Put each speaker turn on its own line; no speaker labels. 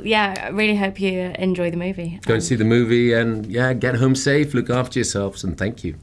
Yeah, I really hope you enjoy the movie.
Go and see the movie and yeah, get home safe, look after yourselves, and thank you.